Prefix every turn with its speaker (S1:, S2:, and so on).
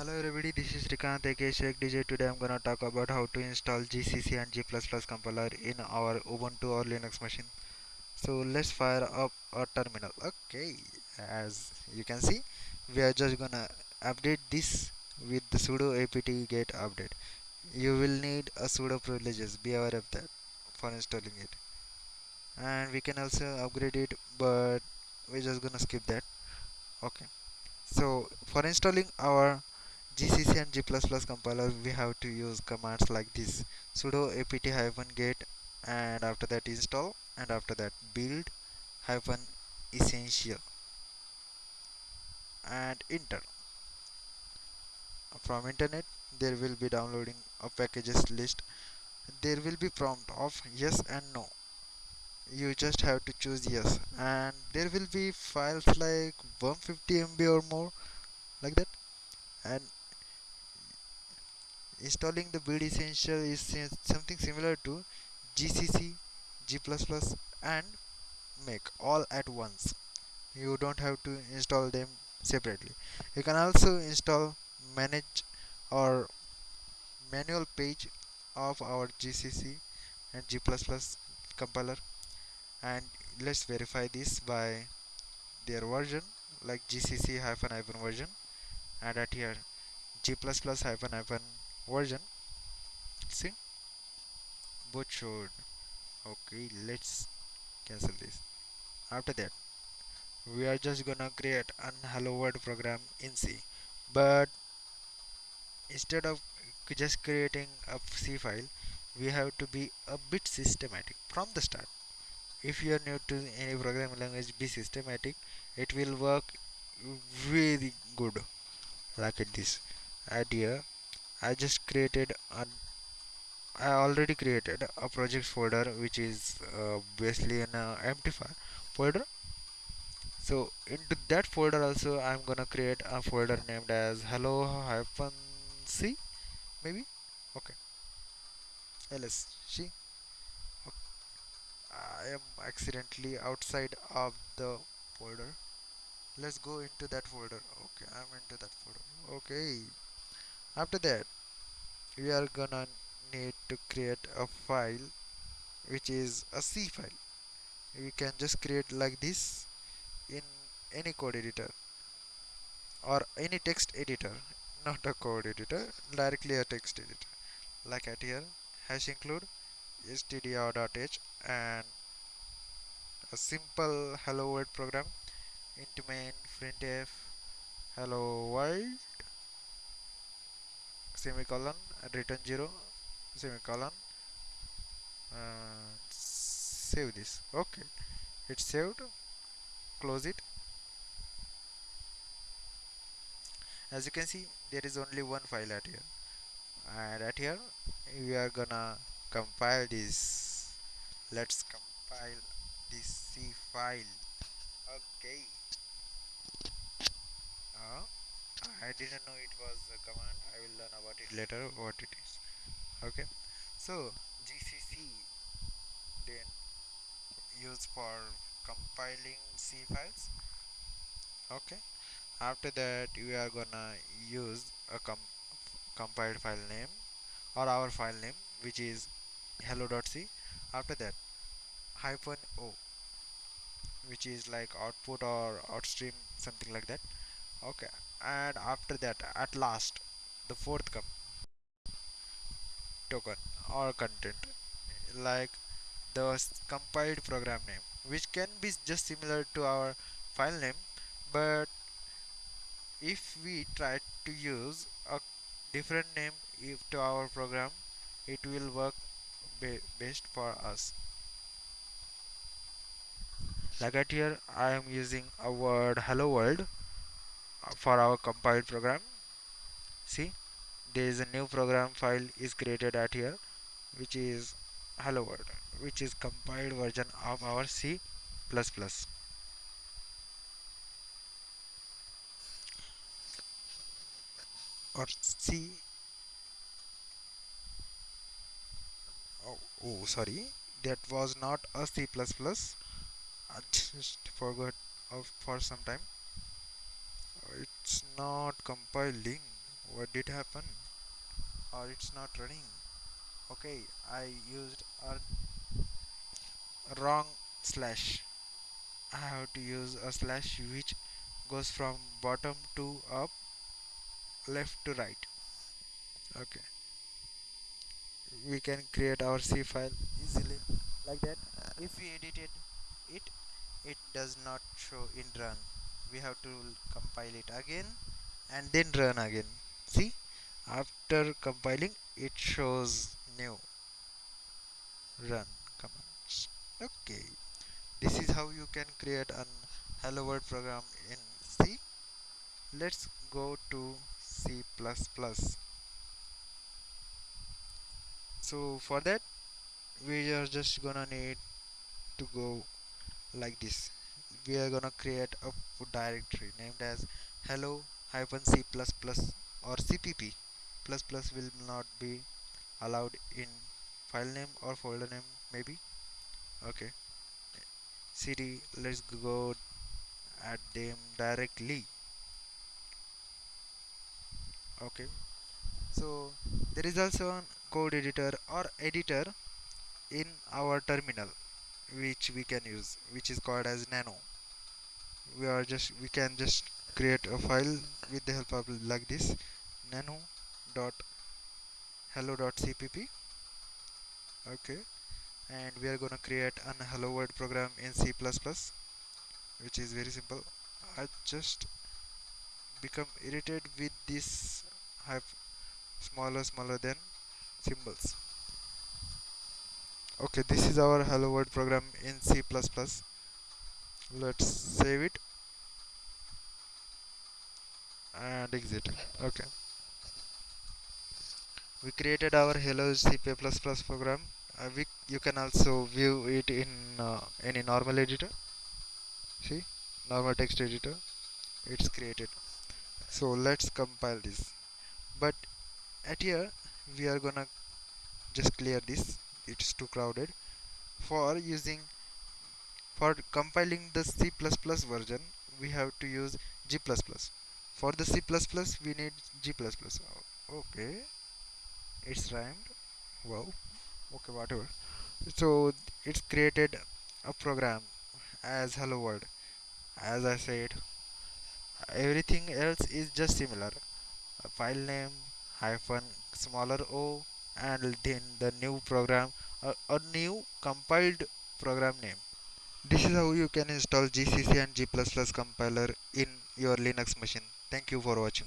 S1: Hello everybody, this is Srikanth aka Shrek DJ. Today I'm gonna talk about how to install GCC and G++ compiler in our Ubuntu or Linux machine. So let's fire up a terminal. Okay, as you can see, we are just gonna update this with the sudo apt get update. You will need a sudo privileges. Be aware of that for installing it. And we can also upgrade it, but we're just gonna skip that. Okay. So for installing our GCC and G++ compiler we have to use commands like this. sudo apt hyphen get and after that install and after that build hyphen essential and enter. From internet there will be downloading a packages list. There will be prompt of yes and no. You just have to choose yes. And there will be files like 150 MB or more like that. And installing the build essential is something similar to gcc g++ and make all at once. You don't have to install them separately. You can also install manage or manual page of our gcc and g++ compiler. And let's verify this by their version like gcc hyphen hyphen version and at here g++ hyphen hyphen version. See? Both showed okay let's cancel this. After that we are just gonna create an hello world program in C. But instead of just creating a C file we have to be a bit systematic from the start. If you are new to any programming language be systematic. It will work really good. Like this idea I just created an I already created a project folder which is uh, basically an uh, empty file folder. So into that folder also I'm gonna create a folder named as hello hyphen c maybe? Okay. Ls see okay. I am accidentally outside of the folder. Let's go into that folder. Okay I'm into that folder. Okay after that we are gonna need to create a file which is a C file. We can just create like this in any code editor or any text editor not a code editor directly a text editor. Like at here hash include stdio.h and a simple hello world program into main printf hello world semicolon return 0 semicolon uh, save this. Okay. It's saved. Close it. As you can see there is only one file at here. And at here we are gonna compile this. Let's compile this C file. Okay uh, I didn't know it was a command. I will learn about it later what it is. Okay? So GCC then used for compiling C files. Okay? After that we are gonna use a com compiled file name or our file name which is hello.c after that hyphen o which is like output or outstream something like that. Okay and after that at last the fourth come. Token or content like the compiled program name which can be just similar to our file name but if we try to use a different name if to our program it will work be best for us. Like at here I am using a word hello world for our compiled program. See there is a new program file is created at here which is hello world which is compiled version of our C++ plus or C. Oh, oh sorry. That was not a C++ I just forgot of for some time not compiling what did happen or it's not running. Okay I used a wrong slash. I have to use a slash which goes from bottom to up left to right. Okay. We can create our C file easily like that. If we edited it it does not show in run we have to compile it again and then run again. See after compiling it shows new. Run commands. Okay. This is how you can create an hello world program in C. Let's go to C++ so for that we are just gonna need to go like this we are gonna create a directory named as hello hyphen c plus or cpp plus plus will not be allowed in file name or folder name maybe. Okay. Cd let's go at them directly. Okay. So there is also a code editor or editor in our terminal which we can use which is called as nano we are just we can just create a file with the help of like this nano dot hello dot cpp okay. And we are gonna create an hello world program in C++ which is very simple. I just become irritated with this have smaller smaller than symbols. Okay this is our hello world program in C++ let's save it. And exit. Okay. We created our hello C++ program. Uh, we, you can also view it in uh, any normal editor. See? Normal text editor. It's created. So let's compile this. But at here we are gonna just clear this. It's too crowded. For using for compiling the C++ version we have to use G++ for the C++ we need G++ oh, okay. It's rhymed. Wow. Okay whatever. So it's created a program as hello world. As I said everything else is just similar. A file name hyphen smaller o and then the new program a, a new compiled program name this is how you can install gcc and g++ compiler in your linux machine. Thank you for watching